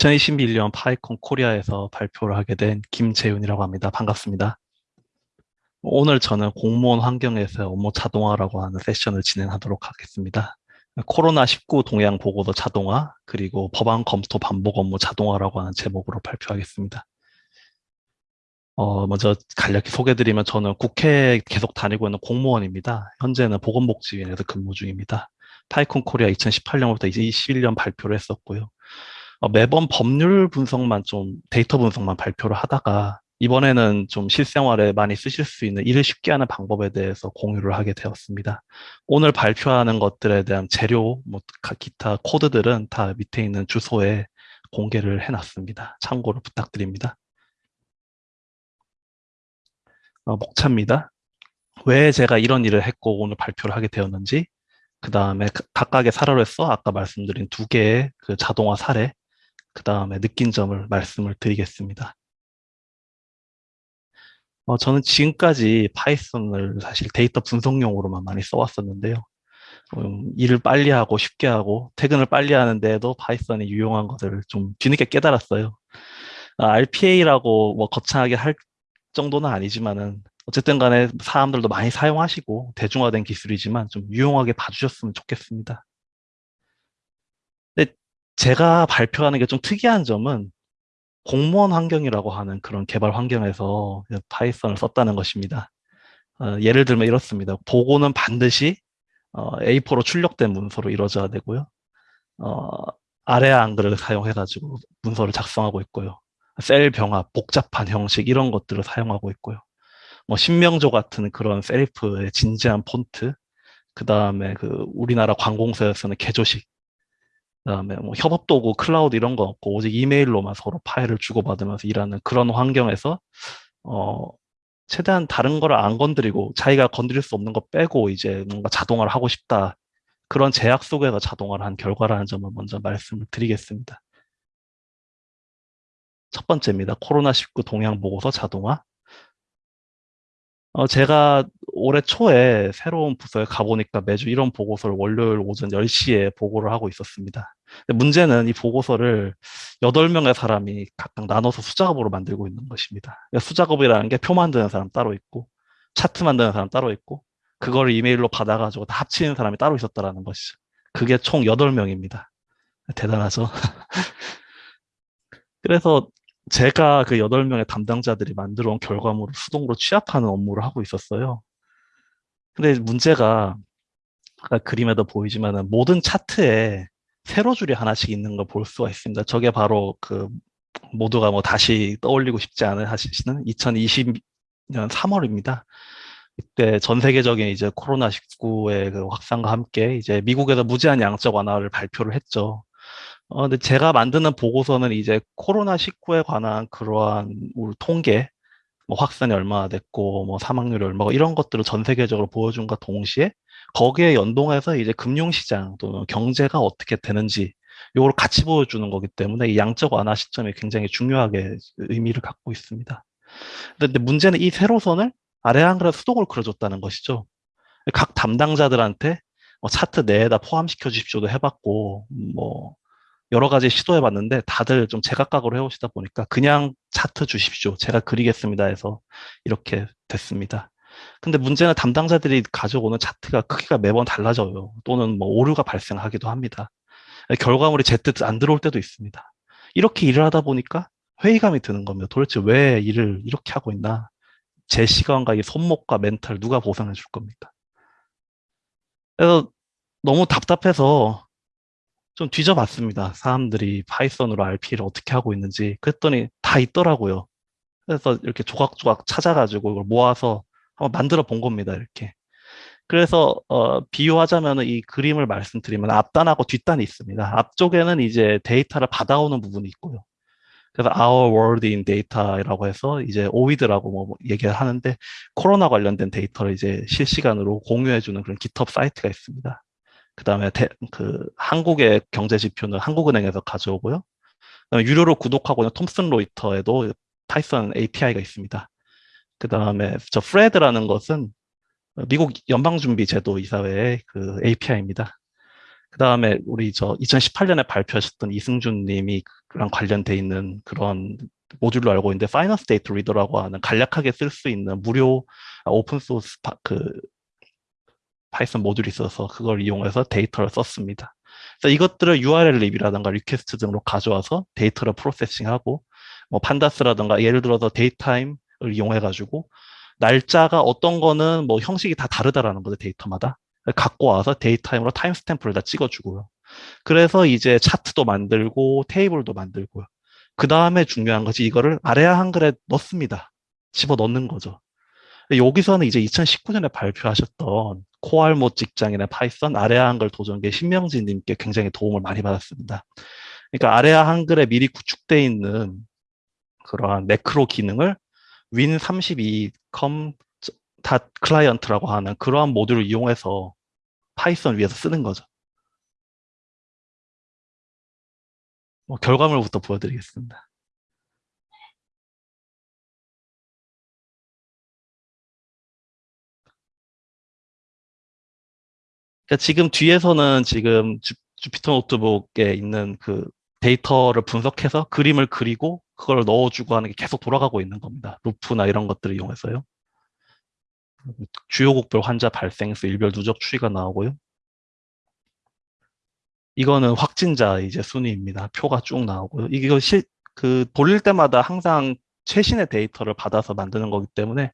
2021년 파이콘 코리아에서 발표를 하게 된 김재윤이라고 합니다. 반갑습니다. 오늘 저는 공무원 환경에서 업무 자동화라고 하는 세션을 진행하도록 하겠습니다. 코로나19 동향 보고도 자동화, 그리고 법안 검토 반복 업무 자동화라고 하는 제목으로 발표하겠습니다. 어, 먼저 간략히 소개드리면 저는 국회에 계속 다니고 있는 공무원입니다. 현재는 보건복지위원회에서 근무 중입니다. PyCon Korea 2018년부터 2021년 발표를 했었고요. 어, 매번 법률 분석만 좀 데이터 분석만 발표를 하다가 이번에는 좀 실생활에 많이 쓰실 수 있는 일을 쉽게 하는 방법에 대해서 공유를 하게 되었습니다. 오늘 발표하는 것들에 대한 재료, 뭐 기타 코드들은 다 밑에 있는 주소에 공개를 해놨습니다. 참고를 부탁드립니다. 어, 목차입니다. 왜 제가 이런 일을 했고 오늘 발표를 하게 되었는지 그 다음에 각각의 사례로서 아까 말씀드린 두 개의 그 자동화 사례 그 다음에 느낀 점을 말씀을 드리겠습니다. 어, 저는 지금까지 Python을 사실 데이터 분석용으로만 많이 써왔었는데요. 음, 일을 빨리 하고 쉽게 하고 퇴근을 빨리 하는데도 Python이 유용한 것을 좀 뒤늦게 깨달았어요. 아, RPA라고 뭐 거창하게 할 정도는 아니지만은 어쨌든 간에 사람들도 많이 사용하시고 대중화된 기술이지만 좀 유용하게 봐주셨으면 좋겠습니다. 제가 발표하는 게 좀 특이한 점은 공무원 환경이라고 하는 그런 개발 환경에서 파이썬을 썼다는 것입니다. 어, 예를 들면 이렇습니다. 보고는 반드시 어, A4로 출력된 문서로 이루어져야 되고요. 어, 아래 한글을 사용해가지고 문서를 작성하고 있고요. 셀 병합, 복잡한 형식 이런 것들을 사용하고 있고요. 뭐 신명조 같은 그런 serif의 진지한 폰트, 그 다음에 그 우리나라 관공서에서는 개조식, 그 다음에 뭐 협업 도구, 클라우드 이런 거 없고 오직 이메일로만 서로 파일을 주고받으면서 일하는 그런 환경에서 어 최대한 다른 거를 안 건드리고 자기가 건드릴 수 없는 거 빼고 이제 뭔가 자동화를 하고 싶다. 그런 제약 속에서 자동화를 한 결과라는 점을 먼저 말씀을 드리겠습니다. 첫 번째입니다. 코로나19 동향 보고서 자동화. 어, 제가 올해 초에 새로운 부서에 가보니까 매주 이런 보고서를 월요일 오전 10시에 보고를 하고 있었습니다. 문제는 이 보고서를 8명의 사람이 각각 나눠서 수작업으로 만들고 있는 것입니다. 그러니까 수작업이라는 게 표 만드는 사람 따로 있고 차트 만드는 사람 따로 있고 그걸 이메일로 받아가지고 다 합치는 사람이 따로 있었다는 것이죠. 그게 총 8명입니다. 대단하죠? 그래서 제가 그 8명의 담당자들이 만들어 온 결과물을 수동으로 취합하는 업무를 하고 있었어요. 근데 문제가 아까 그림에도 보이지만 모든 차트에 세로 줄이 하나씩 있는 걸 볼 수가 있습니다. 저게 바로 그 모두가 뭐 다시 떠올리고 싶지 않은 하시는 2020년 3월입니다. 이때 전 세계적인 이제 코로나19의 그 확산과 함께 이제 미국에서 무제한 양적 완화를 발표를 했죠. 어, 근데 제가 만드는 보고서는 이제 코로나19에 관한 그러한 우리 통계, 뭐 확산이 얼마나 됐고, 뭐 사망률이 얼마고 이런 것들을 전 세계적으로 보여준과 동시에 거기에 연동해서 이제 금융시장 또는 경제가 어떻게 되는지 이걸 같이 보여주는 거기 때문에 이 양적 완화 시점이 굉장히 중요하게 의미를 갖고 있습니다. 근데 문제는 이 세로선을 아래 한글에 수동으로 그려줬다는 것이죠. 각 담당자들한테 뭐 차트 내에다 포함시켜 주십시오도 해봤고, 뭐 여러 가지 시도해 봤는데 다들 좀 제각각으로 해오시다 보니까 그냥 차트 주십시오. 제가 그리겠습니다 해서 이렇게 됐습니다. 근데 문제는 담당자들이 가져오는 차트가 크기가 매번 달라져요. 또는 뭐 오류가 발생하기도 합니다. 결과물이 제때 안 들어올 때도 있습니다. 이렇게 일을 하다 보니까 회의감이 드는 겁니다. 도대체 왜 일을 이렇게 하고 있나? 제 시간과 이 손목과 멘탈 누가 보상해 줄 겁니까? 그래서 너무 답답해서 좀 뒤져봤습니다. 사람들이 파이썬으로 RP를 어떻게 하고 있는지. 그랬더니 다 있더라고요. 그래서 이렇게 조각조각 찾아가지고 이걸 모아서 한번 만들어 본 겁니다. 이렇게. 그래서 어, 비유하자면 이 그림을 말씀드리면 앞단하고 뒷단이 있습니다. 앞쪽에는 이제 데이터를 받아오는 부분이 있고요. 그래서 Our World in Data라고 해서 이제 OWID라고 뭐 얘기를 하는데 코로나 관련된 데이터를 이제 실시간으로 공유해주는 그런 GitHub 사이트가 있습니다. 그 다음에 그 한국의 경제 지표는 한국은행에서 가져오고요. 그다음에 유료로 구독하고 있는 Thomson Reuters에도 Python API가 있습니다. 그 다음에 저 FRED라는 것은 미국 연방준비제도 이사회의 그 API입니다. 그 다음에 우리 저 2018년에 발표하셨던 이승준 님이랑 관련돼 있는 그런 모듈로 알고 있는데 Finance Data Reader라고 하는 간략하게 쓸 수 있는 무료 오픈소스 그 Python 모듈이 있어서 그걸 이용해서 데이터를 썼습니다. 그래서 이것들을 urllib이라든가 request 등으로 가져와서 데이터를 processing하고 뭐 pandas라든가 예를 들어서 datetime을 이용해 가지고 날짜가 어떤 거는 뭐 형식이 다 다르다라는 거죠 데이터마다 갖고 와서 datetime으로 timestamp를 다 찍어주고요. 그래서 이제 차트도 만들고 테이블도 만들고요. 그 다음에 중요한 것이 이거를 아래아 한글에 넣습니다. 집어 넣는 거죠. 여기서는 이제 2019년에 발표하셨던 코알못 직장인의 Python 아래아 한글 도전계 신명진님께 굉장히 도움을 많이 받았습니다. 그러니까 아래아 한글에 미리 구축되어 있는 그러한 매크로 기능을 win32com client라고 하는 그러한 모듈을 이용해서 Python 위에서 쓰는 거죠. 뭐 결과물부터 보여드리겠습니다. 그러니까 지금 뒤에서는 지금 주, Jupyter Notebook에 있는 그 데이터를 분석해서 그림을 그리고 그걸 넣어주고 하는 게 계속 돌아가고 있는 겁니다. 루프나 이런 것들을 이용해서요. 주요국별 환자 발생수, 일별 누적 추이가 나오고요. 이거는 확진자 이제 순위입니다. 표가 쭉 나오고요. 이거 실, 그 돌릴 때마다 항상 최신의 데이터를 받아서 만드는 거기 때문에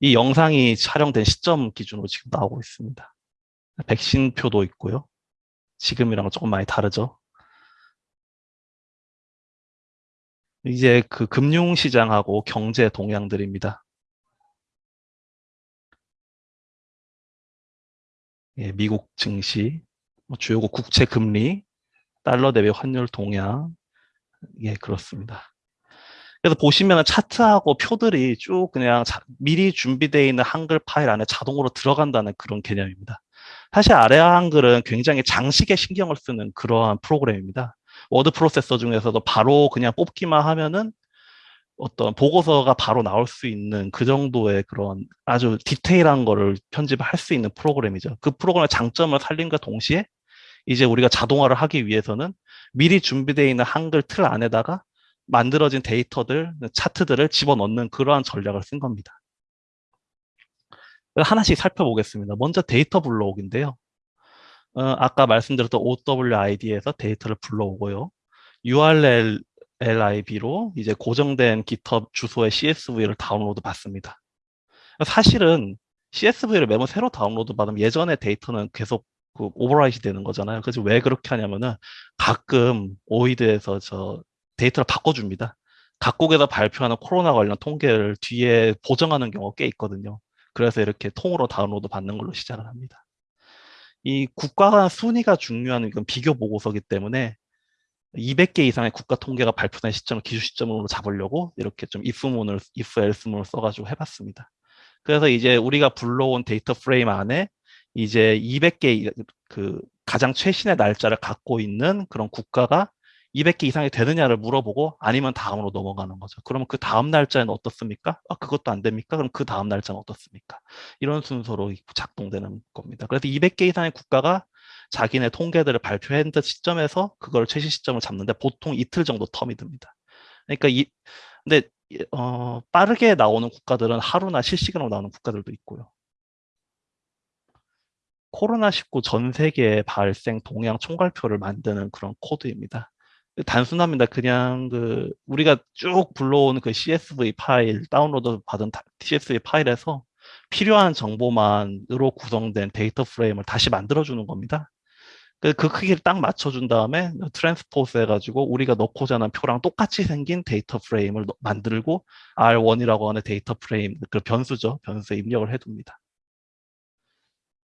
이 영상이 촬영된 시점 기준으로 지금 나오고 있습니다. 백신 표도 있고요. 지금이랑 조금 많이 다르죠. 이제 그 금융시장하고 경제 동향들입니다. 예, 미국 증시, 뭐 주요국 국채 금리, 달러 대비 환율 동향, 예, 그렇습니다. 그래서 보시면 차트하고 표들이 쭉 그냥 자, 미리 준비되어 있는 한글 파일 안에 자동으로 들어간다는 그런 개념입니다. 사실 아래아 한글은 굉장히 장식에 신경을 쓰는 그러한 프로그램입니다. 워드 프로세서 중에서도 바로 그냥 뽑기만 하면은 어떤 보고서가 바로 나올 수 있는 그 정도의 그런 아주 디테일한 거를 편집을 할수 있는 프로그램이죠. 그 프로그램의 장점을 살림과 동시에 이제 우리가 자동화를 하기 위해서는 미리 준비되어 있는 한글 틀 안에다가 만들어진 데이터들, 차트들을 집어넣는 그러한 전략을 쓴 겁니다. 하나씩 살펴보겠습니다. 먼저 데이터 불러오기인데요. 어, 아까 말씀드렸던 OWID에서 데이터를 불러오고요. urllib로 이제 고정된 GitHub 주소의 CSV를 다운로드 받습니다. 사실은 CSV를 매번 새로 다운로드 받으면 예전의 데이터는 계속 그 overwrite 되는 거잖아요. 그래서 왜 그렇게 하냐면은 가끔 OWID에서 저 데이터를 바꿔줍니다. 각국에서 발표하는 코로나 관련 통계를 뒤에 보정하는 경우가 꽤 있거든요. 그래서 이렇게 통으로 다운로드 받는 걸로 시작을 합니다. 이 국가 간 순위가 중요한 이건 비교 보고서기 때문에 200개 이상의 국가 통계가 발표된 시점을 기준 시점으로 잡으려고 이렇게 좀 if문을, if else문을 써가지고 해봤습니다. 그래서 이제 우리가 불러온 데이터 프레임 안에 이제 200개 그 가장 최신의 날짜를 갖고 있는 그런 국가가 200개 이상이 되느냐를 물어보고 아니면 다음으로 넘어가는 거죠. 그러면 그 다음 날짜는 어떻습니까? 아, 그것도 안 됩니까? 그럼 그 다음 날짜는 어떻습니까? 이런 순서로 작동되는 겁니다. 그래서 200개 이상의 국가가 자기네 통계들을 발표한 시점에서 그걸 최신 시점을 잡는데 보통 이틀 정도 텀이 듭니다. 그러니까 이 근데 어, 빠르게 나오는 국가들은 하루나 실시간으로 나오는 국가들도 있고요. 코로나19 전 세계 발생 동향 총괄표를 만드는 그런 코드입니다. 단순합니다. 그냥 그 우리가 쭉 불러온 그 CSV 파일 다운로드 받은 CSV 파일에서 필요한 정보만으로 구성된 데이터 프레임을 다시 만들어주는 겁니다. 그, 그 크기를 딱 맞춰준 다음에 transpose 해가지고 우리가 넣고자 하는 표랑 똑같이 생긴 데이터 프레임을 만들고 R1이라고 하는 데이터 프레임, 그 변수죠. 변수에 입력을 해둡니다.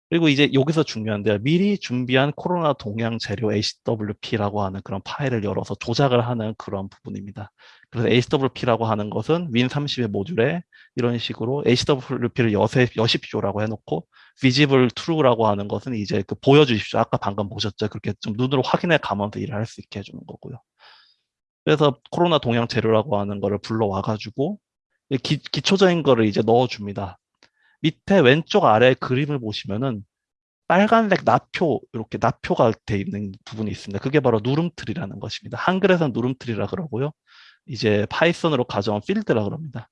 그리고 이제 여기서 중요한데요. 미리 준비한 코로나 동향 재료 HWP라고 하는 그런 파일을 열어서 조작을 하는 그런 부분입니다. 그래서 HWP라고 하는 것은 win30의 모듈에 이런 식으로 HWP를 여세, 여십시오라고 해놓고 visible true라고 하는 것은 이제 그 보여주십시오. 아까 방금 보셨죠? 그렇게 좀 눈으로 확인해 가면서 일을 할 수 있게 해주는 거고요. 그래서 코로나 동향 재료라고 하는 거를 불러와가지고 기, 기초적인 거를 이제 넣어줍니다. 밑에 왼쪽 아래 그림을 보시면은 빨간색 낫표 이렇게 낫표가 돼 있는 부분이 있습니다. 그게 바로 누름틀이라는 것입니다. 한글에서는 누름틀이라 그러고요. 이제 파이썬으로 가져온 필드라 그럽니다.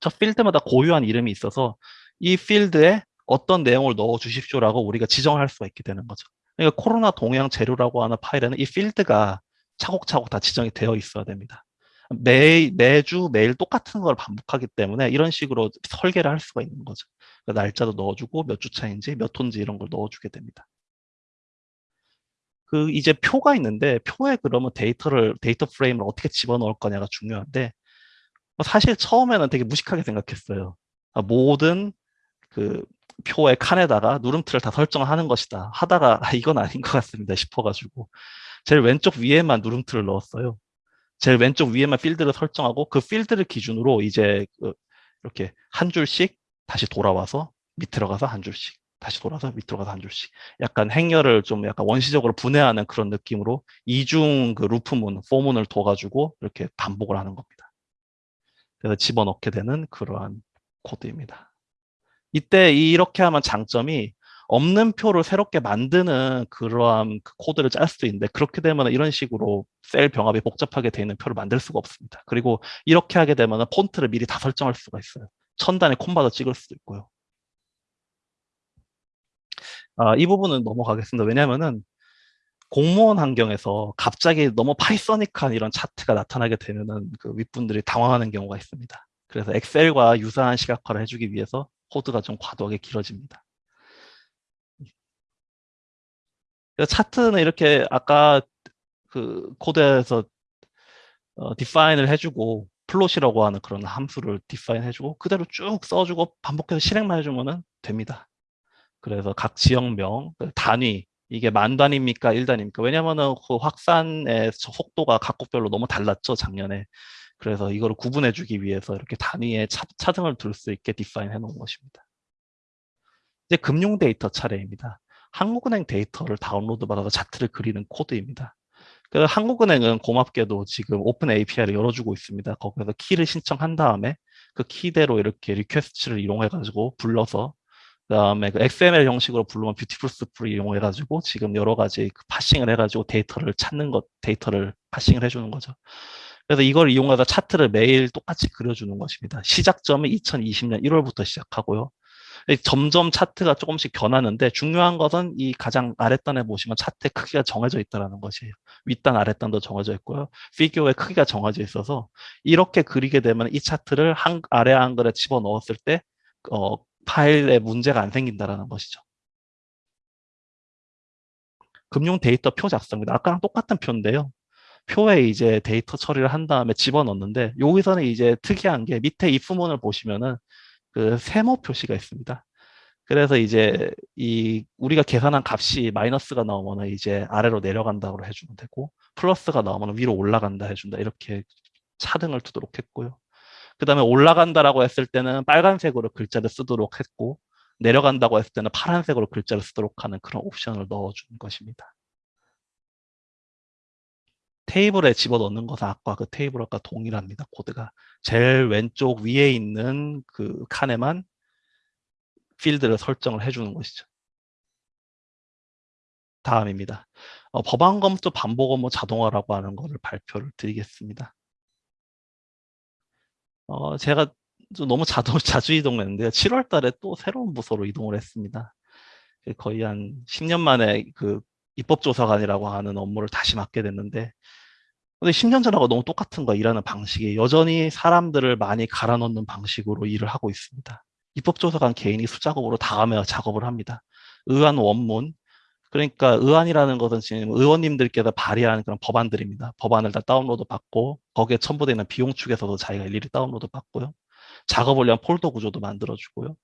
저 필드마다 고유한 이름이 있어서 이 필드에 어떤 내용을 넣어 주십시오라고 우리가 지정할 수가 있게 되는 거죠. 그러니까 코로나 동향 재료라고 하는 파일에는 이 필드가 차곡차곡 다 지정이 되어 있어야 됩니다. 매, 매주 매일 똑같은 걸 반복하기 때문에 이런 식으로 설계를 할 수가 있는 거죠. 그러니까 날짜도 넣어주고 몇 주 차인지 몇 톤지 이런 걸 넣어주게 됩니다. 그 이제 표가 있는데 표에 그러면 데이터를 데이터 프레임을 어떻게 집어넣을 거냐가 중요한데 사실 처음에는 되게 무식하게 생각했어요. 아, 모든 그 표의 칸에다가 누름틀을 다 설정하는 것이다 하다가 아, 이건 아닌 것 같습니다 싶어가지고 제일 왼쪽 위에만 누름틀을 넣었어요. 제일 왼쪽 위에만 필드를 설정하고 그 필드를 기준으로 이제 그 이렇게 한 줄씩 다시 돌아와서 밑으로 가서 한 줄씩 다시 돌아서 밑으로 가서 한 줄씩 약간 행렬을 좀 약간 원시적으로 분해하는 그런 느낌으로 이중 그 루프문, 포문을 둬가지고 이렇게 반복을 하는 겁니다. 그래서 집어넣게 되는 그러한 코드입니다. 이때 이렇게 하면 장점이 없는 표를 새롭게 만드는 그러한 그 코드를 짤 수도 있는데 그렇게 되면 이런 식으로 셀 병합이 복잡하게 되어 있는 표를 만들 수가 없습니다. 그리고 이렇게 하게 되면 폰트를 미리 다 설정할 수가 있어요. 천 단위 콤마도 찍을 수도 있고요. 아, 이 부분은 넘어가겠습니다. 왜냐하면은 공무원 환경에서 갑자기 너무 Pythonic한 이런 차트가 나타나게 되면은 그 윗분들이 당황하는 경우가 있습니다. 그래서 엑셀과 유사한 시각화를 해주기 위해서 코드가 좀 과도하게 길어집니다. 차트는 이렇게 아까 그 코드에서 어, define을 해주고 plot이라고 하는 그런 함수를 define 해주고 그대로 쭉 써주고 반복해서 실행만 해주면 됩니다. 그래서 각 지역명, 그 단위, 이게 만 단위입니까? 일 단위입니까? 왜냐면은 그 확산의 속도가 각국별로 너무 달랐죠, 작년에. 그래서 이거를 구분해 주기 위해서 이렇게 단위의 차, 차등을 둘 수 있게 define 해 놓은 것입니다. 이제 금융 데이터 차례입니다. 한국은행 데이터를 다운로드 받아서 차트를 그리는 코드입니다. 그 한국은행은 고맙게도 지금 open API를 열어주고 있습니다. 거기서 키를 신청한 다음에 그 키대로 이렇게 request를 이용해 가지고 불러서 그 다음에 그 XML 형식으로 부르면 Beautiful Soup를 이용해 가지고 지금 여러 가지 그 parsing을 해 가지고 데이터를 찾는 것 데이터를 parsing을 해주는 거죠. 그래서 이걸 이용해서 차트를 매일 똑같이 그려주는 것입니다. 시작점은 2020년 1월부터 시작하고요. 점점 차트가 조금씩 변하는데 중요한 것은 이 가장 아랫단에 보시면 차트의 크기가 정해져 있다는 것이에요. 윗단 아랫단도 정해져 있고요. figure의 크기가 정해져 있어서 이렇게 그리게 되면 이 차트를 한, 아래 한글에 집어넣었을 때 어, 파일에 문제가 안 생긴다는 것이죠. 금융 데이터 표 작성입니다. 아까랑 똑같은 표인데요. 표에 이제 데이터 처리를 한 다음에 집어넣는데 여기서는 이제 특이한 게 밑에 if문을 보시면은 그 세모 표시가 있습니다. 그래서 이제 이 우리가 계산한 값이 마이너스가 나오면 이제 아래로 내려간다고 해주면 되고 플러스가 나오면 위로 올라간다 해준다 이렇게 차등을 두도록 했고요. 그 다음에 올라간다라고 했을 때는 빨간색으로 글자를 쓰도록 했고 내려간다고 했을 때는 파란색으로 글자를 쓰도록 하는 그런 옵션을 넣어준 것입니다. 테이블에 집어넣는 것은 아까 그 테이블과 동일합니다. 코드가. 제일 왼쪽 위에 있는 그 칸에만 필드를 설정을 해주는 것이죠. 다음입니다. 어, 법안 검토 반복 업무 자동화라고 하는 것을 발표를 드리겠습니다. 어, 제가 너무 자동, 자주 이동했는데요. 7월 달에 또 새로운 부서로 이동을 했습니다. 거의 한 10년 만에 그 입법조사관이라고 하는 업무를 다시 맡게 됐는데 근데 10년 전하고 너무 똑같은 거 일하는 방식이 여전히 사람들을 많이 갈아 넣는 방식으로 일을 하고 있습니다. 입법조사관 개인이 수작업으로 다음에 작업을 합니다. 의안 원문, 그러니까 의안이라는 것은 지금 의원님들께서 발의하는 그런 법안들입니다. 법안을 다 다운로드 받고 거기에 첨부되어 있는 비용 축에서도 자기가 일일이 다운로드 받고요. 작업을 위한 폴더 구조도 만들어주고요.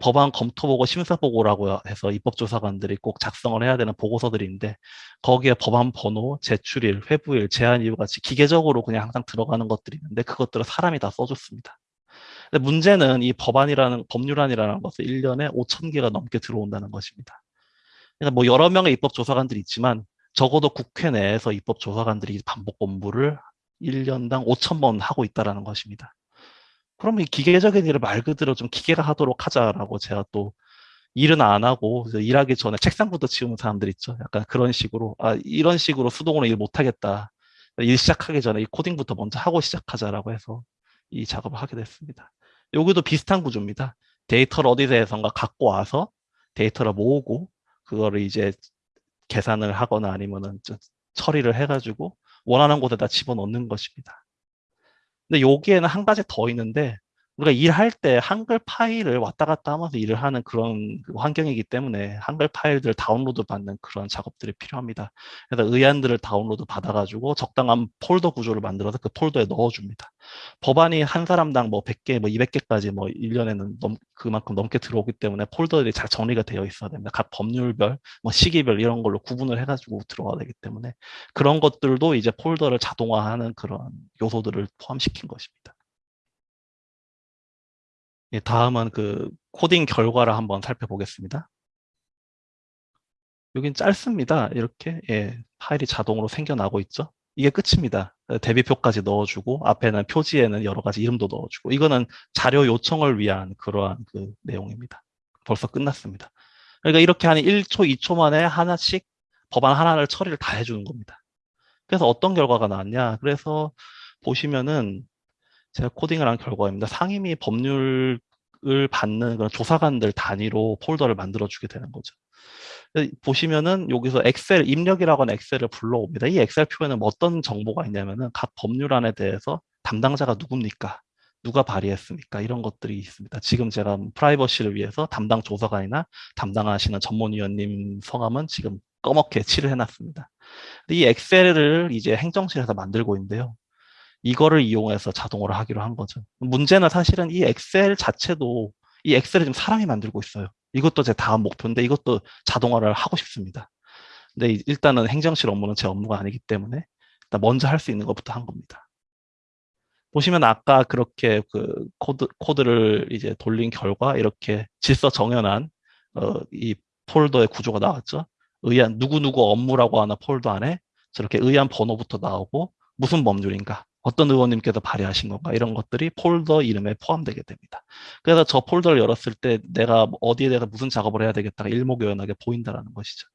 법안 검토 보고 심사 보고라고 해서 입법조사관들이 꼭 작성을 해야 되는 보고서들인데 거기에 법안 번호, 제출일, 회부일, 제한 이유 같이 기계적으로 그냥 항상 들어가는 것들이 있는데 그것들을 사람이 다 써줬습니다. 근데 문제는 이 법안이라는 법률안이라는 것은 1년에 5천 개가 넘게 들어온다는 것입니다. 그러니까 뭐 여러 명의 입법조사관들이 있지만 적어도 국회 내에서 입법조사관들이 반복 업무를 1년당 5천 번 하고 있다는 것입니다. 그러면 이 기계적인 일을 말 그대로 좀 기계가 하도록 하자라고 제가 또 일은 안 하고 일하기 전에 책상부터 치우는 사람들 있죠. 약간 그런 식으로 아 이런 식으로 수동으로 일 못하겠다. 일 시작하기 전에 이 코딩부터 먼저 하고 시작하자라고 해서 이 작업을 하게 됐습니다. 여기도 비슷한 구조입니다. 데이터를 어디서선가 갖고 와서 데이터를 모으고 그거를 이제 계산을 하거나 아니면은 처리를 해가지고 원하는 곳에다 집어넣는 것입니다. 근데 여기에는 한 가지 더 있는데 우리가 일할 때 한글 파일을 왔다 갔다 하면서 일을 하는 그런 그 환경이기 때문에 한글 파일들을 다운로드 받는 그런 작업들이 필요합니다. 그래서 의안들을 다운로드 받아가지고 적당한 폴더 구조를 만들어서 그 폴더에 넣어줍니다. 법안이 한 사람당 뭐 100개, 뭐 200개까지 뭐 1년에는 넘, 그만큼 넘게 들어오기 때문에 폴더들이 잘 정리가 되어 있어야 됩니다. 각 법률별, 뭐 시기별 이런 걸로 구분을 해가지고 들어가야 되기 때문에 그런 것들도 이제 폴더를 자동화하는 그런 요소들을 포함시킨 것입니다. 예, 다음은 그 코딩 결과를 한번 살펴보겠습니다. 여긴 짧습니다. 이렇게 예, 파일이 자동으로 생겨나고 있죠. 이게 끝입니다. 대비표까지 넣어주고 앞에는 표지에는 여러 가지 이름도 넣어주고 이거는 자료 요청을 위한 그러한 그 내용입니다. 벌써 끝났습니다. 그러니까 이렇게 한 1초, 2초 만에 하나씩 법안 하나를 처리를 다 해주는 겁니다. 그래서 어떤 결과가 나왔냐? 그래서 보시면은 제가 코딩을 한 결과입니다. 상임위 법률을 받는 그런 조사관들 단위로 폴더를 만들어주게 되는 거죠. 보시면은 여기서 엑셀 입력이라고 하는 엑셀을 불러옵니다. 이 엑셀 표에는 어떤 정보가 있냐면은 각 법률안에 대해서 담당자가 누굽니까? 누가 발의했습니까? 이런 것들이 있습니다. 지금 제가 프라이버시를 위해서 담당 조사관이나 담당하시는 전문위원님 성함은 지금 꺼멓게 칠을 해놨습니다. 이 엑셀을 이제 행정실에서 만들고 있는데요. 이거를 이용해서 자동으로 하기로 한 거죠. 문제는 사실은 이 엑셀 자체도 이 엑셀을 지금 사람이 만들고 있어요. 이것도 제 다음 목표인데 이것도 자동화를 하고 싶습니다. 근데 일단은 행정실 업무는 제 업무가 아니기 때문에 일단 먼저 할 수 있는 것부터 한 겁니다. 보시면 아까 그렇게 그 코드, 코드를 이제 돌린 결과 이렇게 질서 정연한 어, 이 폴더의 구조가 나왔죠. 의안 누구누구 업무라고 하는 폴더 안에 저렇게 의안 번호부터 나오고 무슨 법률인가 어떤 의원님께서 발의하신 건가 이런 것들이 폴더 이름에 포함되게 됩니다. 그래서 저 폴더를 열었을 때 내가 어디에 대해서 무슨 작업을 해야 되겠다가 일목요연하게 보인다는 것이죠.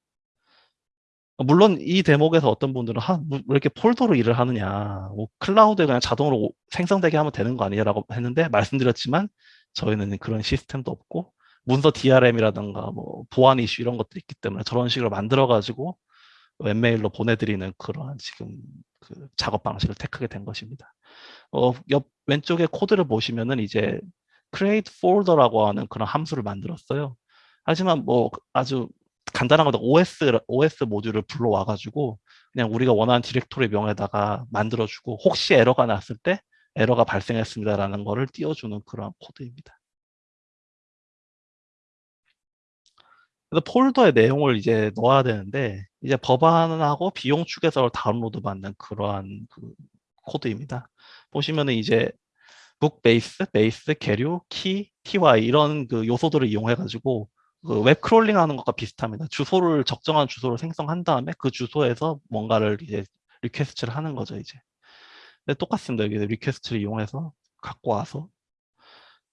물론 이 대목에서 어떤 분들은 하, 뭐, 왜 이렇게 폴더로 일을 하느냐 뭐 클라우드에 그냥 자동으로 생성되게 하면 되는 거 아니냐라고 했는데 말씀드렸지만 저희는 그런 시스템도 없고 문서 DRM이라든가 뭐 보안 이슈 이런 것들이 있기 때문에 저런 식으로 만들어 가지고 웹메일로 보내드리는 그러한 지금 그 작업 방식을 택하게 된 것입니다. 어, 옆 왼쪽에 코드를 보시면은 이제 create folder라고 하는 그런 함수를 만들었어요. 하지만 뭐 아주 간단한 거다 OS OS 모듈을 불러와 가지고 그냥 우리가 원하는 디렉토리 명에다가 만들어 주고 혹시 에러가 났을 때 에러가 발생했습니다라는 거를 띄워주는 그런 코드입니다. 그래서 폴더의 내용을 이제 넣어야 되는데 이제 법안하고 비용 축에서 다운로드 받는 그러한 그 코드입니다. 보시면은 이제 북 베이스, 베이스, 계류, 키, ty 이런 그 요소들을 이용해 가지고 그 웹 크롤링 하는 것과 비슷합니다. 주소를 적정한 주소를 생성한 다음에 그 주소에서 뭔가를 이제 request를 하는 거죠, 이제. 똑같습니다. 여기 request를 이용해서 갖고 와서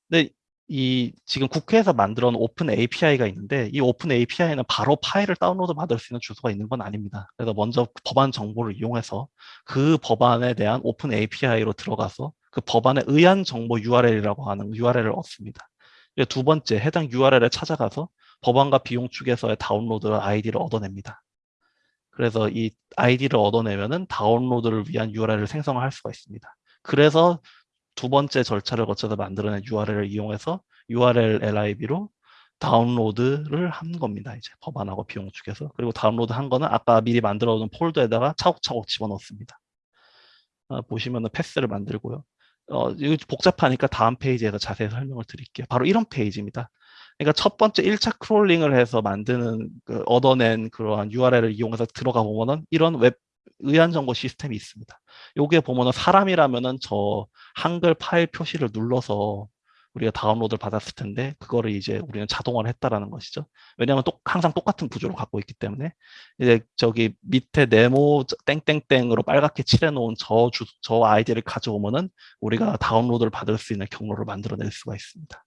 근데 이 지금 국회에서 만들어 놓은 open API가 있는데 이 open API는 바로 파일을 다운로드 받을 수 있는 주소가 있는 건 아닙니다. 그래서 먼저 법안 정보를 이용해서 그 법안에 대한 open API로 들어가서 그 법안의 의안정보 URL이라고 하는 URL을 얻습니다. 두 번째 해당 URL에 찾아가서 법안과 비용추계서의 다운로드 아이디를 얻어냅니다. 그래서 이 아이디를 얻어내면은 다운로드를 위한 URL을 생성할 수가 있습니다. 그래서 두 번째 절차를 거쳐서 만들어낸 URL을 이용해서 urllib로 다운로드를 한 겁니다. 이제 법안하고 비용추계서. 그리고 다운로드 한 거는 아까 미리 만들어 놓은 폴더에다가 차곡차곡 집어넣습니다. 아, 보시면은 path를 만들고요. 어, 이거 복잡하니까 다음 페이지에서 자세히 설명을 드릴게요. 바로 이런 페이지입니다. 그러니까 첫 번째 1차 crawling을 해서 만드는 그 얻어낸 그러한 URL을 이용해서 들어가 보면은 이런 웹 의안정보시스템이 있습니다. 여기에 보면은 사람이라면은 저 한글 파일 표시를 눌러서 우리가 다운로드를 받았을 텐데 그거를 이제 우리는 자동화를 했다라는 것이죠. 왜냐하면 똑, 항상 똑같은 구조를 갖고 있기 때문에 이제 저기 밑에 네모 땡땡땡으로 빨갛게 칠해놓은 저, 주, 저 아이디를 가져오면은 우리가 다운로드를 받을 수 있는 경로를 만들어낼 수가 있습니다.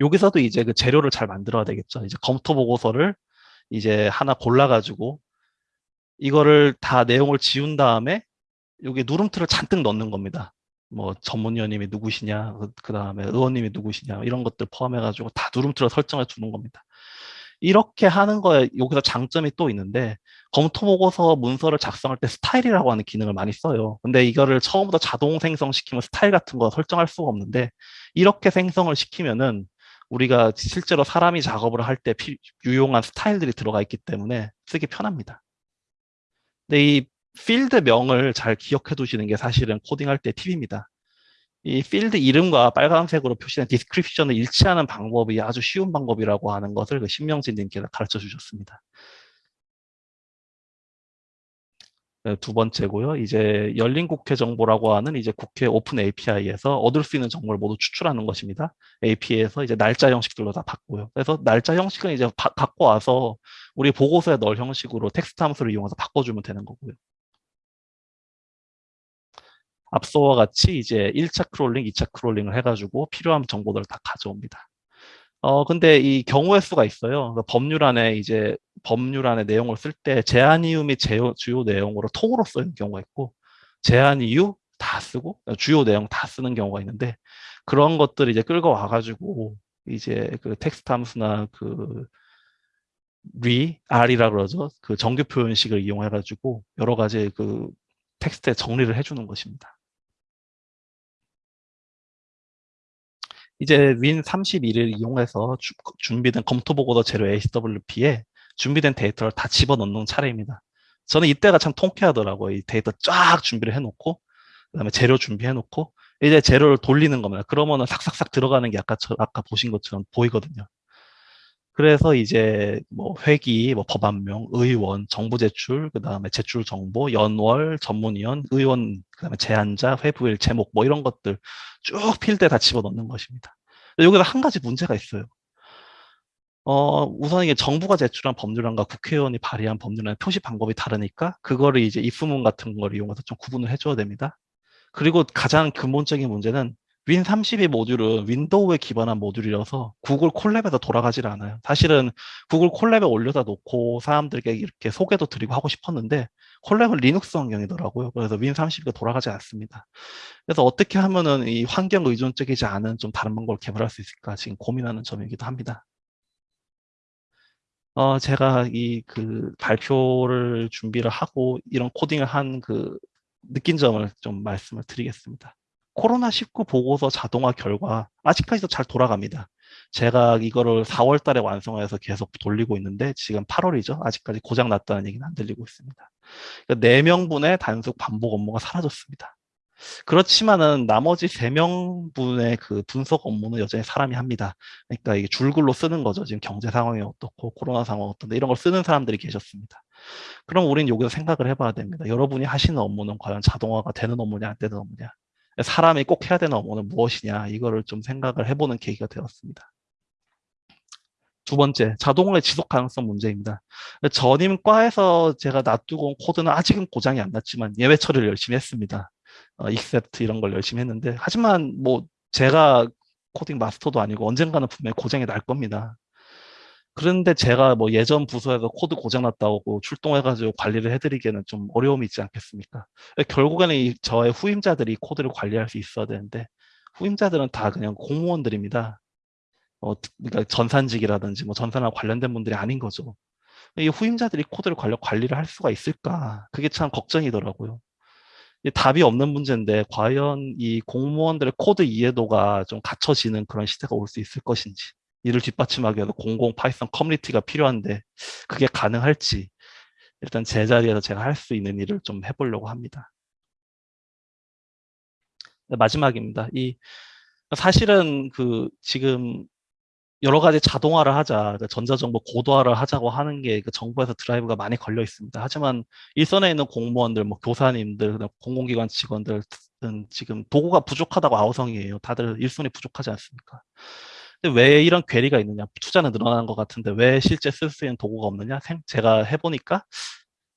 여기서도 이제 그 재료를 잘 만들어야 되겠죠. 이제 검토 보고서를 이제 하나 골라가지고 이거를 다 내용을 지운 다음에 여기 누름틀을 잔뜩 넣는 겁니다. 뭐 전문위원님이 누구시냐, 그 다음에 의원님이 누구시냐 이런 것들 포함해가지고 다 누름틀을 설정해 주는 겁니다. 이렇게 하는 거에 여기서 장점이 또 있는데 검토 보고서 문서를 작성할 때 스타일이라고 하는 기능을 많이 써요. 근데 이거를 처음부터 자동 생성시키면 스타일 같은 거 설정할 수가 없는데 이렇게 생성을 시키면은 우리가 실제로 사람이 작업을 할 때 유용한 스타일들이 들어가 있기 때문에 쓰기 편합니다. 근데 이 필드 명을 잘 기억해 두시는 게 사실은 코딩할 때 팁입니다. 이 필드 이름과 빨간색으로 표시된 description을 일치하는 방법이 아주 쉬운 방법이라고 하는 것을 그 신명진 님께서 가르쳐 주셨습니다. 두 번째고요. 이제 열린 국회 정보라고 하는 이제 국회 open API에서 얻을 수 있는 정보를 모두 추출하는 것입니다. API에서 이제 날짜 형식들로 다 바꾸고요. 그래서 날짜 형식은 이제 바, 갖고 와서 우리 보고서에 넣을 형식으로 텍스트 함수를 이용해서 바꿔주면 되는 거고요. 앞서와 같이 이제 1차 crawling, 2차 crawling을 해가지고 필요한 정보들을 다 가져옵니다. 어, 근데 이 경우의 수가 있어요. 그러니까 법률안에 이제 법률안의 내용을 쓸 때 제안 이유 및 제요, 주요 내용으로 통으로 쓰는 경우가 있고 제안 이유 다 쓰고 주요 내용 다 쓰는 경우가 있는데 그런 것들을 이제 끌고 와가지고 이제 그 텍스트 함수나 그 re, r이라 그러죠. 그 정규 표현식을 이용해가지고 여러 가지 그 텍스트에 정리를 해주는 것입니다. 이제 win32를 이용해서 주, 준비된 검토 보고서 재료 HWP에 준비된 데이터를 다 집어넣는 차례입니다. 저는 이때가 참 통쾌하더라고요. 이 데이터 쫙 준비를 해놓고 그다음에 재료 준비해놓고 이제 재료를 돌리는 겁니다. 그러면은 삭삭삭 들어가는 게 아까 저, 아까 보신 것처럼 보이거든요. 그래서 이제 뭐 회기, 뭐 법안명, 의원, 정부 제출, 그 다음에 제출 정보, 연월, 전문위원, 의원, 그 다음에 제안자, 회부일, 제목 뭐 이런 것들 쭉 필드에 다 집어넣는 것입니다. 여기서 한 가지 문제가 있어요. 어, 우선 이게 정부가 제출한 법률안과 국회의원이 발의한 법률안의 표시 방법이 다르니까 그거를 이제 if문 같은 걸 이용해서 좀 구분을 해줘야 됩니다. 그리고 가장 근본적인 문제는 win32 모듈은 윈도우에 기반한 모듈이라서 Google Colab에서 돌아가질 않아요. 사실은 Google Colab에 올려다 놓고 사람들에게 이렇게 소개도 드리고 하고 싶었는데 Colab은 Linux 환경이더라고요. 그래서 win32가 돌아가지 않습니다. 그래서 어떻게 하면은 이 환경 의존적이지 않은 좀 다른 방법을 개발할 수 있을까 지금 고민하는 점이기도 합니다. 어, 제가 이 그 발표를 준비를 하고 이런 코딩을 한 그 느낀 점을 좀 말씀을 드리겠습니다. 코로나19 보고서 자동화 결과 아직까지도 잘 돌아갑니다. 제가 이거를 4월 달에 완성해서 계속 돌리고 있는데 지금 8월이죠. 아직까지 고장 났다는 얘기는 안 들리고 있습니다. 그러니까 4명분의 단속 반복 업무가 사라졌습니다. 그렇지만은 나머지 3명분의 그 분석 업무는 여전히 사람이 합니다. 그러니까 이게 줄글로 쓰는 거죠. 지금 경제 상황이 어떻고 코로나 상황 어떤데 이런 걸 쓰는 사람들이 계셨습니다. 그럼 우리는 여기서 생각을 해봐야 됩니다. 여러분이 하시는 업무는 과연 자동화가 되는 업무냐 안 되는 업무냐 사람이 꼭 해야 되는 업무는 무엇이냐 이거를 좀 생각을 해보는 계기가 되었습니다. 두 번째, 자동화의 지속 가능성 문제입니다. 전임 과에서 제가 놔두고 온 코드는 아직은 고장이 안 났지만 예외 처리를 열심히 했습니다. 어, except 이런 걸 열심히 했는데 하지만 뭐 제가 코딩 마스터도 아니고 언젠가는 분명히 고장이 날 겁니다. 그런데 제가 뭐 예전 부서에서 코드 고장났다고 출동해가지고 관리를 해드리기에는 좀 어려움이 있지 않겠습니까? 결국에는 이 저의 후임자들이 코드를 관리할 수 있어야 되는데 후임자들은 다 그냥 공무원들입니다. 어, 그러니까 전산직이라든지 뭐 전산하고 관련된 분들이 아닌 거죠. 이 후임자들이 코드를 관리, 관리를 할 수가 있을까? 그게 참 걱정이더라고요. 답이 없는 문제인데 과연 이 공무원들의 코드 이해도가 좀 갖춰지는 그런 시대가 올 수 있을 것인지 이를 뒷받침하기 위해서 공공 Python 커뮤니티가 필요한데 그게 가능할지 일단 제 자리에서 제가 할 수 있는 일을 좀 해보려고 합니다. 네, 마지막입니다. 이 사실은 그 지금 여러 가지 자동화를 하자, 그러니까 전자정보 고도화를 하자고 하는 게 그 정부에서 드라이브가 많이 걸려 있습니다. 하지만 일선에 있는 공무원들, 뭐 교사님들, 공공기관 직원들은 지금 도구가 부족하다고 아우성이에요. 다들 일손이 부족하지 않습니까? 근데 왜 이런 괴리가 있느냐? 투자는 늘어나는 것 같은데 왜 실제 쓸 수 있는 도구가 없느냐? 제가 해보니까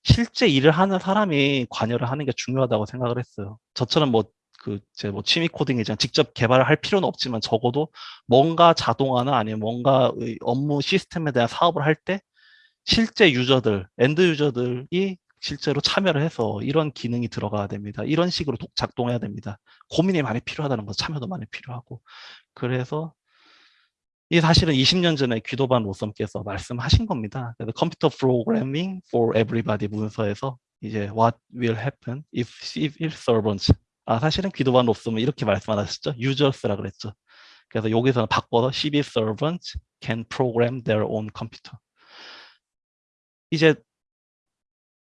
실제 일을 하는 사람이 관여를 하는 게 중요하다고 생각을 했어요. 저처럼 뭐 그제뭐 취미 코딩이지만 직접 개발을 할 필요는 없지만 적어도 뭔가 자동화나 아니면 뭔가 의 업무 시스템에 대한 사업을 할 때 실제 user들, end user들이 실제로 참여를 해서 이런 기능이 들어가야 됩니다. 이런 식으로 독- 작동해야 됩니다. 고민이 많이 필요하다는 거죠. 참여도 많이 필요하고. 그래서 이 사실은 20년 전에 Guido van Rossum께서 말씀하신 겁니다. 그래서 computer programming for everybody 문서에서 이제 what will happen if civil servants 아 사실은 귀도반 로썸은 이렇게 말씀하셨죠. users라 그랬죠. 그래서 여기서는 바꿔서 civil servants can program their own computer. 이제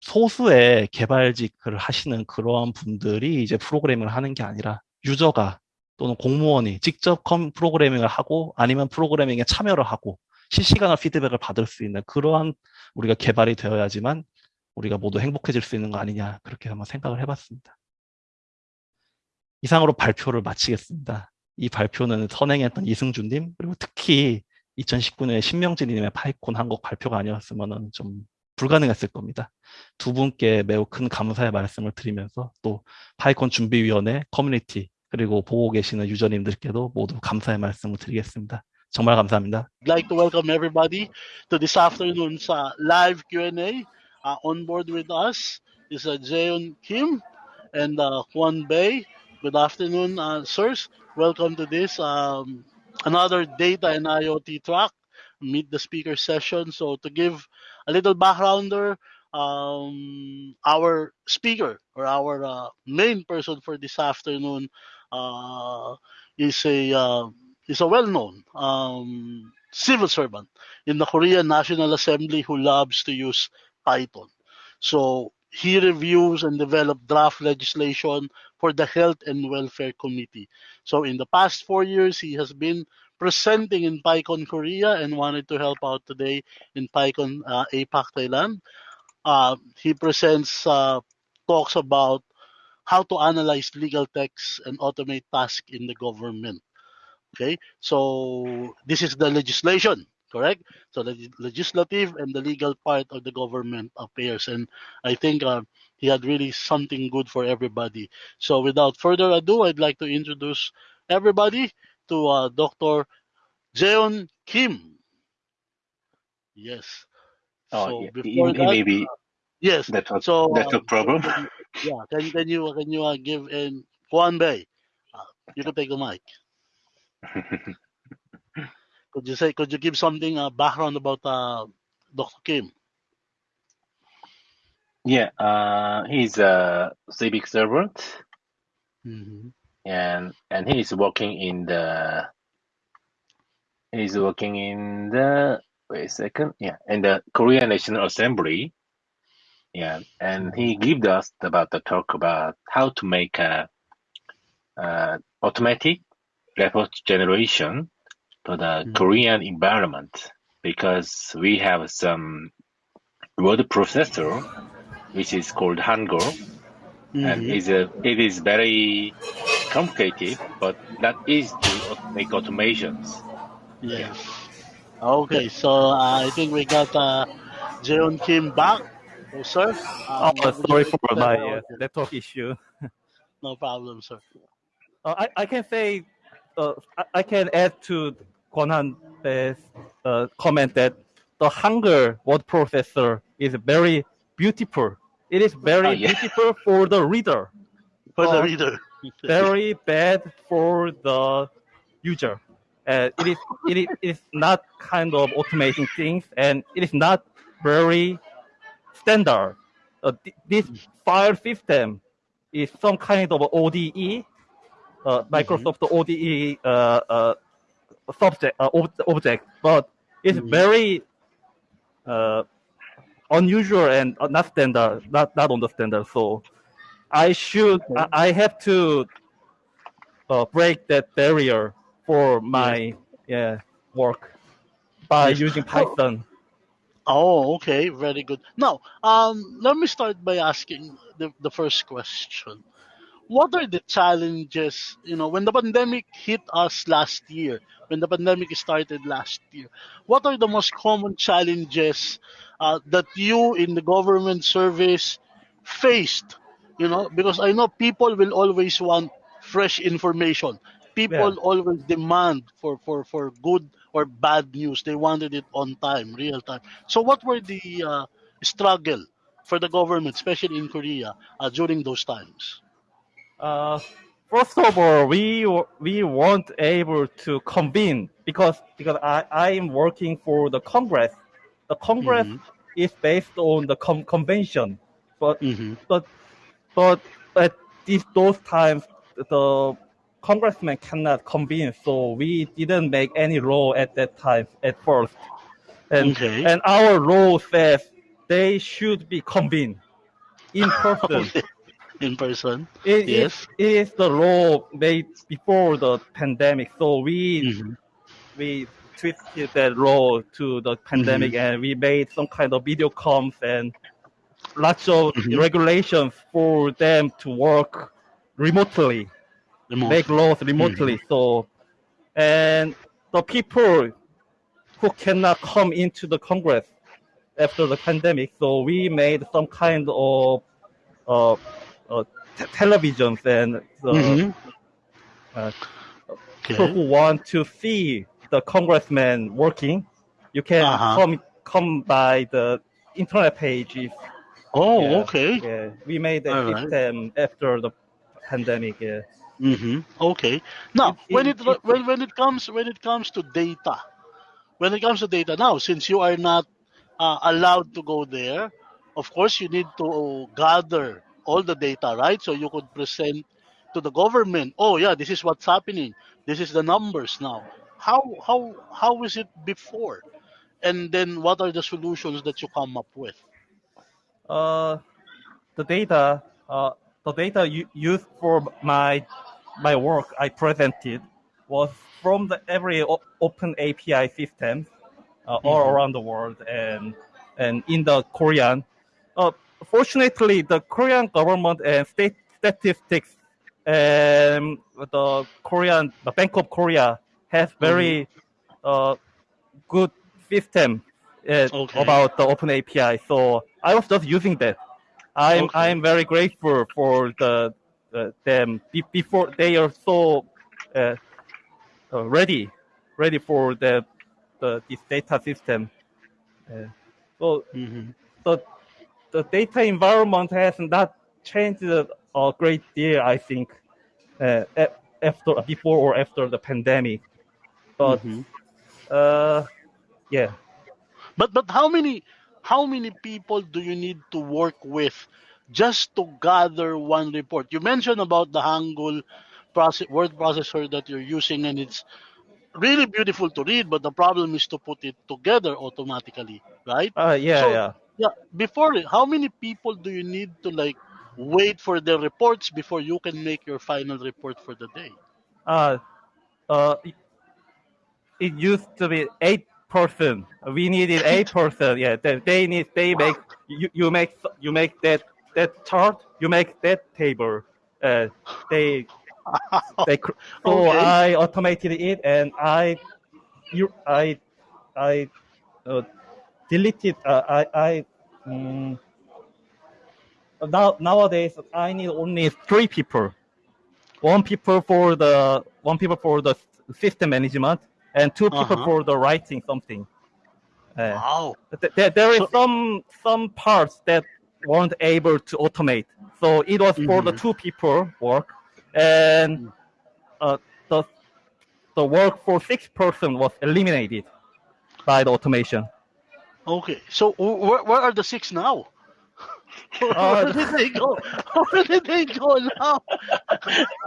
소수의 개발직을 하시는 그러한 분들이 이제 프로그래밍을 하는 게 아니라 유저가 또는 공무원이 직접 컴 프로그래밍을 하고 아니면 프로그래밍에 참여를 하고 실시간으로 피드백을 받을 수 있는 그러한 우리가 개발이 되어야지만 우리가 모두 행복해질 수 있는 거 아니냐 그렇게 한번 생각을 해봤습니다. 이상으로 발표를 마치겠습니다. 이 발표는 선행했던 이승준님 그리고 특히 2019년에 신명진님의 PyCon 한국 발표가 아니었으면 좀 불가능했을 겁니다. 두 분께 매우 큰 감사의 말씀을 드리면서 또 PyCon 준비위원회 커뮤니티 그리고 보고 계시는 유저님들께도 모두 감사의 말씀을 드리겠습니다. 정말 감사합니다. I'd like to welcome everybody to this afternoon's uh, live Q&A. Uh, on board with us is uh, Jaeon Kim and uh, Juan Bay. Good afternoon, uh, sirs. Welcome to this um, another data and IoT track. Meet the speaker session. So to give a little backgrounder, um, our speaker or our uh, main person for this afternoon uh, is a uh, is a well-known um, civil servant in the Korean National Assembly who loves to use Python. So he reviews and develops draft legislation for the Health and Welfare Committee. So in the past four years, he has been presenting in PyCon Korea and wanted to help out today in PyCon uh, APAC Thailand. Uh, he presents uh, talks about how to analyze legal texts and automate tasks in the government. Okay, so this is the legislation, correct? So the legislative and the legal part of the government affairs, and I think uh, he had really something good for everybody. So without further ado, I'd like to introduce everybody to uh, Dr. Jeon Kim. Yes. Oh, so yeah. before it that, may be yes. that's a, So that's a problem. Yeah, can can you can you uh, give in Juan Bay? Uh, you can take the mic. Could you say? Could you give something uh, background about uh, Dr. Kim? yeah, uh, he's a civic servant, Mm-hmm. and and he's working in the he's working in the wait a second, yeah, in the Korean National Assembly. Yeah, and he gave us about the talk about how to make a, uh automatic report generation to the Mhm. Korean environment because we have some word processor which is called Hangul and Mhm. is a, it is very complicated but not easy to make automations. Yes. Okay, so uh, I think we got uh, Jeon Kim back. Oh, sir. Oh, Um, would sorry for my uh, our- network issue. No problem, sir. Uh, I, I can say, uh, I, I can add to Kwon Han's uh, comment that the Hangul word processor is very beautiful. It is very Oh, yeah. beautiful for the reader, For the Oh. reader. very bad for the user. Uh, it is it is it is not kind of automating things, and it is not very standard. Uh, th- this file system is some kind of ODE, uh, Microsoft ODE uh, uh, subject uh, ob- object, but it's Mhm. very uh, unusual and not standard, not not on the standard. So I should I, I have to uh, break that barrier for my yeah work by using Python. Oh, okay, very good. Now, um, let me start by asking the, the first question. What are the challenges, you know, when the pandemic hit us last year, when the pandemic started last year, what are the most common challenges uh, that you in the government service faced? You know, because I know people will always want fresh information. People always demand for, for, for good or bad news. They wanted it on time, real time. So, what were the uh, struggle for the government, especially in Korea, uh, during those times? Uh, first of all, we we weren't able to convene because because I I am working for the Congress. The Congress Mhm. is based on the con- convention, but Mm-hmm. but but at these those times the congressman cannot convene, so we didn't make any law at that time at first. And Okay. and our law says they should be convened in person. in person. It, Yes. it, it is the law made before the pandemic, so we Mhm. we twisted that law to the pandemic, and we made some kind of video comms and lots of Mhm. regulations for them to work remotely, Remote. make laws remotely. So, and the people who cannot come into the Congress after the pandemic, so we made some kind of uh, uh, t- televisions and the Mhm. uh, people who want to see the congressman working, you can Uh-huh. come come by the internet pages. Oh, Yeah. okay. Yeah, we made a All right. system after the pandemic. Yeah. Mm-hmm. Okay. Now, It- when it- it, it- when when it comes when it comes to data, when it comes to data now, since you are not uh, allowed to go there, of course you need to gather all the data, right? So you could present to the government. Oh yeah, this is what's happening. This is the numbers now. How how how is it before? And then what are the solutions that you come up with? Uh, the data, uh, the data used for my my work I presented was from the every open API system uh, all Mhm. around the world and and in the Korean. Uh, fortunately, the Korean government and state statistics and the Korean, the Bank of Korea has very uh, good system uh, Okay. about the open API. So I was just using that. I'm Okay. I'm very grateful for the them be, before they are so uh, uh, ready ready for the the this data system. Uh, so Mm-hmm. the the data environment has not changed a great deal, I think, uh, after before or after the pandemic. But Mhm. uh, yeah, But but how many how many people do you need to work with just to gather one report? You mentioned about the Hangul process, word processor that you're using, and it's really beautiful to read. But the problem is to put it together automatically, right? uh, yeah, So- yeah. Yeah. Before it, how many people do you need to like wait for the reports before you can make your final report for the day? Uh, uh, it, it used to be eight person. We needed eight person. Yeah, they, they need they make you, you make you make that that chart. You make that table. Uh, they they cr- so I automated it and I you I I uh, deleted uh, I I mm, now nowadays I need only three people one people for the one people for the system management and two people Uh-huh. for the writing something uh, Wow. th- there, there is So- some some parts that weren't able to automate so it was for the Mhm. two people work and uh, the the work for six person was eliminated by the automation Okay. So wh- where where are the six now? Uh, Where did they go? Where did they go now?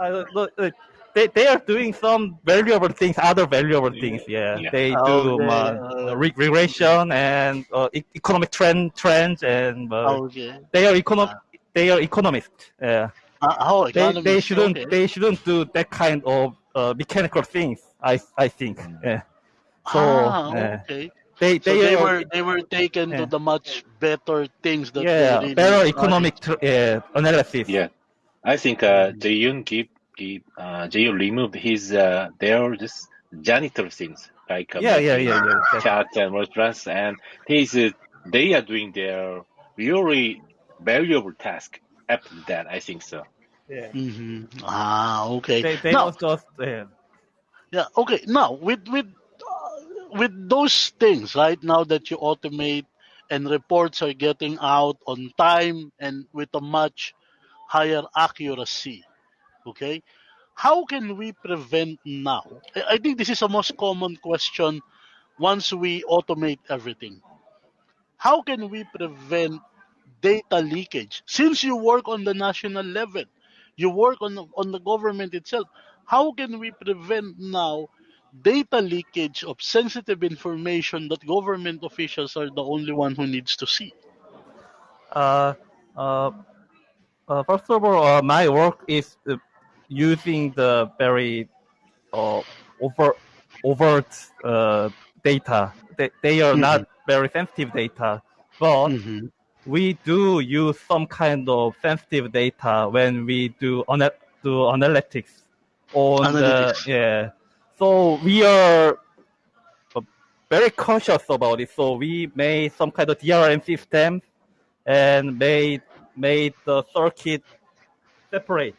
uh, look, uh, they, they are doing some valuable things, other valuable things. Yeah, Yeah. they do Okay, uh, uh, re- regression and uh, e- economic trend trends, and uh, Okay. they are econom they are economists. Yeah, Uh, oh, they they shouldn't okay. they shouldn't do that kind of uh, mechanical things. I I think. Yeah. So ah, uh, okay. they So they, they are, were they were taken to the much better things that yeah they really better economic tr- uh, analysis. Yeah, I think uh, Jaeyoon keep keep uh, Jaeyoon removed his uh, their just janitor things like uh, Yeah, yeah, making yeah, yeah. That- charts and restaurants, and he's uh, they are doing their really valuable task after that. I think so. Yeah. hmm Ah, okay. They they now, just yeah. yeah, okay. Now, with with uh, with those things, right now that you automate and reports are getting out on time and with a much higher accuracy, okay? How can we prevent now? I think this is a most common question once we automate everything. How can we prevent data leakage? Since you work on the national level, you work on the, on the government itself. How can we prevent now data leakage of sensitive information that government officials are the only one who needs to see? Uh, uh, uh, first of all, uh, my work is uh, using the very uh, over overt uh, data. They, they are not very sensitive data, but Mhm. we do use some kind of sensitive data when we do ana- do analytics on Analytics. the yeah. So we are uh, very cautious about it. So we made some kind of DRM system and made made the circuit separate,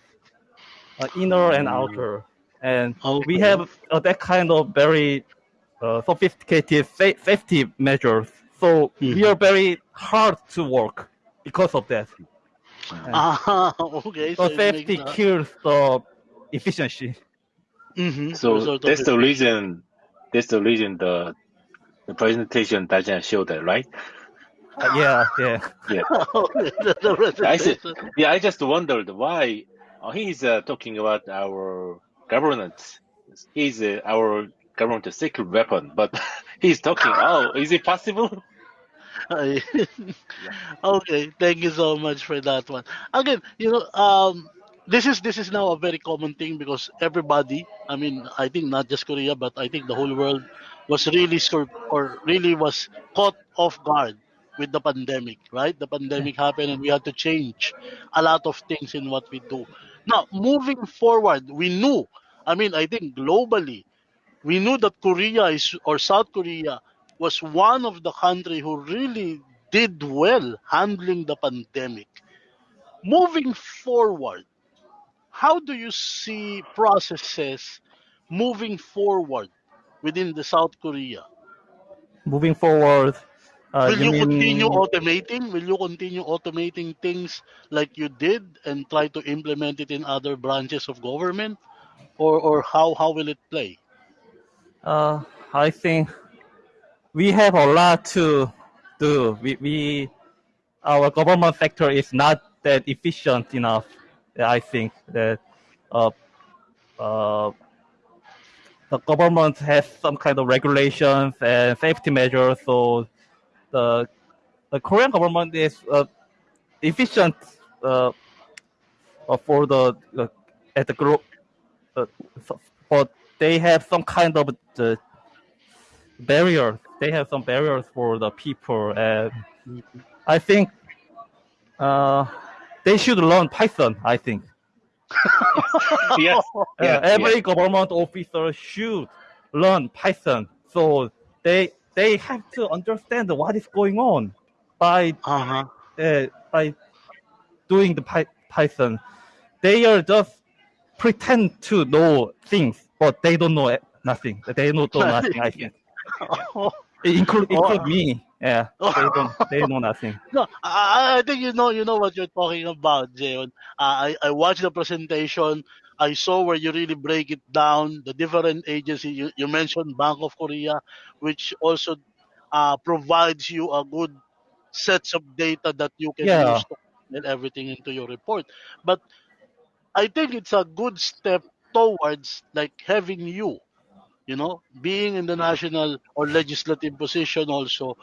inner and outer, and we have uh, that kind of very uh, sophisticated sa- safety measures. So we Mhm. are very hard to work because of that. Ah, okay. So it safety uh, kills the efficiency. mhm, So result that's the reason. That's the reason the the presentation doesn't show that, right? Uh, yeah, yeah. Yeah. The- the I see. presentation. Yeah, I just wondered why uh, he's uh, talking about our governance. He's uh, our government secret weapon, but he's talking. Oh, is it possible? Ay. okay, thank you so much for that one. Again, you know, um, this is this is now a very common thing because everybody, I mean, I think not just Korea, but I think the whole world was really or really was caught off guard with the pandemic, right? The pandemic happened and we had to change a lot of things in what we do. Now, moving forward, we knew, I mean, I think globally, we knew that Korea is or South Korea was one of the country who really did well handling the pandemic. Moving forward, how do you see processes moving forward within the South Korea? Moving forward, uh, Will you, mean continue automating? Will you continue automating things like you did and try to implement it in other branches of government? Or, or how, how will it play? Uh, I think we have a lot to do. We, we our government sector is not that efficient enough. I think that uh, uh, the government has some kind of regulations and safety measures. So the the Korean government is uh, efficient uh, uh, for the uh, at the group, uh, but they have some kind of the barriers. They have some barriers for the people, and I think uh, they should learn Python. I think yes. Yeah, every government officer should learn Python, so they they have to understand what is going on by Uh-huh. uh, by doing the Py- Python. They are just pretend to know things, but they don't know nothing. They don't know nothing. I think. include include me. Yeah, they don't they know nothing. No, I, I think you know you know what you're talking about. Uh, I I watched the presentation. I saw where you really break it down. The different agencies you, you mentioned, Bank of Korea, which also uh, provides you a good sets of data that you can Yeah. use to and everything into your report. But I think it's a good step towards like having you, you know, being in the national or legislative position also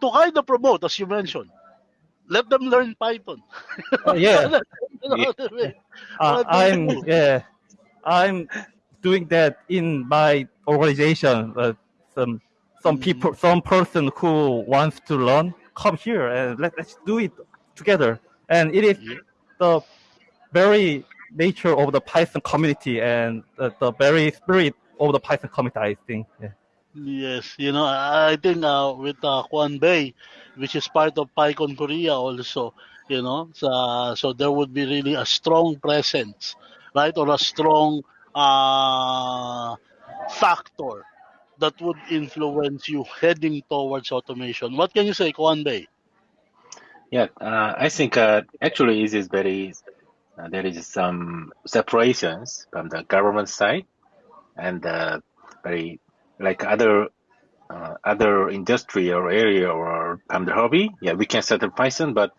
to kind of promote, as you mentioned. Let them learn Python. Uh, yeah, You know what I mean? uh, What do you I'm yeah, I'm doing that in my organization. Uh, some some Mhm. people, some person who wants to learn, come here and let, let's do it together. And it is Yeah. the very nature of the Python community and the, the very spirit of the Python community. I think. Yeah. Yes, you know, I think uh, with uh, Bay, which is part of PyCon Korea also, you know. So, so there would be really a strong presence, right, or a strong uh, factor that would influence you heading towards automation. What can you say, Kwan Bay? Yeah, uh, I think uh, actually it is very uh, there is some separations from the government side and uh, very like other uh, other industry or area or from the hobby. Yeah, we can set up Python, but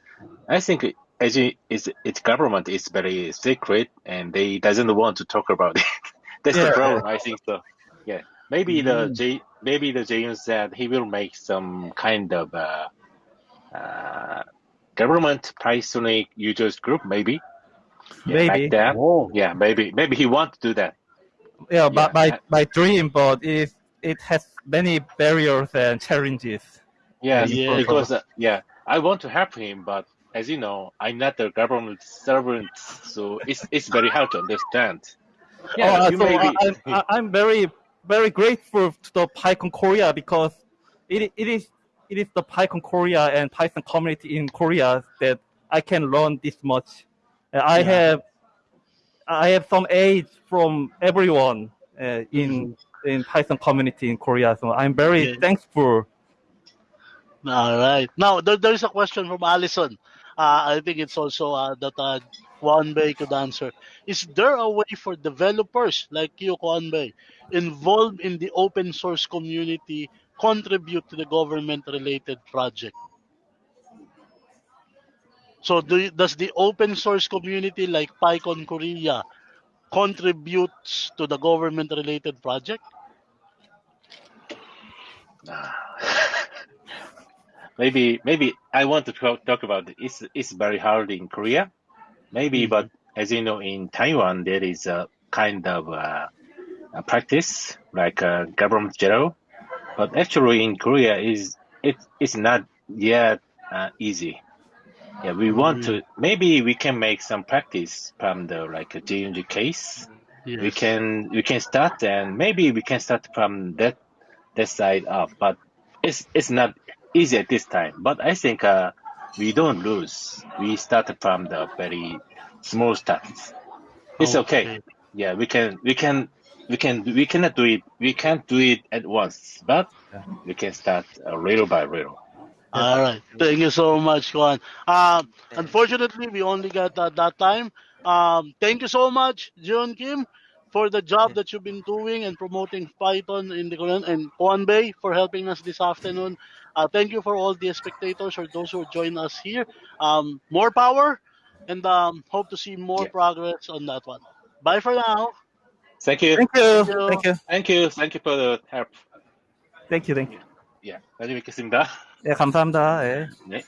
I think as it is its government is very secret and they doesn't want to talk about it. That's Yeah. the problem. I think so. Yeah, maybe the J maybe the Jayun said he will make some kind of uh, uh, government Pythonic users group, maybe. Yeah, Maybe. Like that. Oh, Yeah, maybe maybe he want to do that. Yeah, but Yeah. my, my dream, but it, it has many barriers and challenges. Yes, Yeah. because uh, yeah, I want to help him, but as you know, I'm not a government servant, so it's it's very hard to understand. Yeah, Oh, you so I'm, I- I'm very, very grateful to the PyCon Korea because it, it is it is the PyCon Korea and Python community in Korea that I can learn this much. I Yeah. have I have some aid from everyone uh, in in Python community in Korea, so I'm very Yeah. thankful. All right. Now, there, there is a question from Allison. Uh, I think it's also uh, that uh, Kwan could answer. Is there a way for developers like you, Kwan involved in the open source community, contribute to the government-related project? So, do you- does the open source community like PyCon Korea contributes to the government-related project? maybe maybe I want to talk, about it. It's it's very hard in Korea, maybe, Mhm. but as you know, in Taiwan there is a kind of uh, a practice like uh, government zero, but actually in Korea is it it's not yet uh, easy. Yeah, we want to maybe we can make some practice from the like a JNG case. We can we can start and maybe we can start from that that side up, but it's it's not easy at this time. But I think uh, we don't lose. We start from the very small starts. It's okay. Yeah, we can we can we can we cannot do it. We can't do it at once, but we can start uh, little by little. All right. Thank you so much, Juan. Um, unfortunately, we only got uh, that time. Um, thank you so much, John Kim, for the job that you've been doing and promoting Python in the Korean and Juan Bay for helping us this afternoon. Uh, thank you for all the spectators or those who join us here. Um, more power and um, hope to see more Yeah. progress on that one. Bye for now. Thank you. Thank you, Thank you. thank you, Thank you. Thank you for the help. thank you, thank you. Yeah, 나중에 뵙겠습니다. 네, 감사합니다. 예. 네.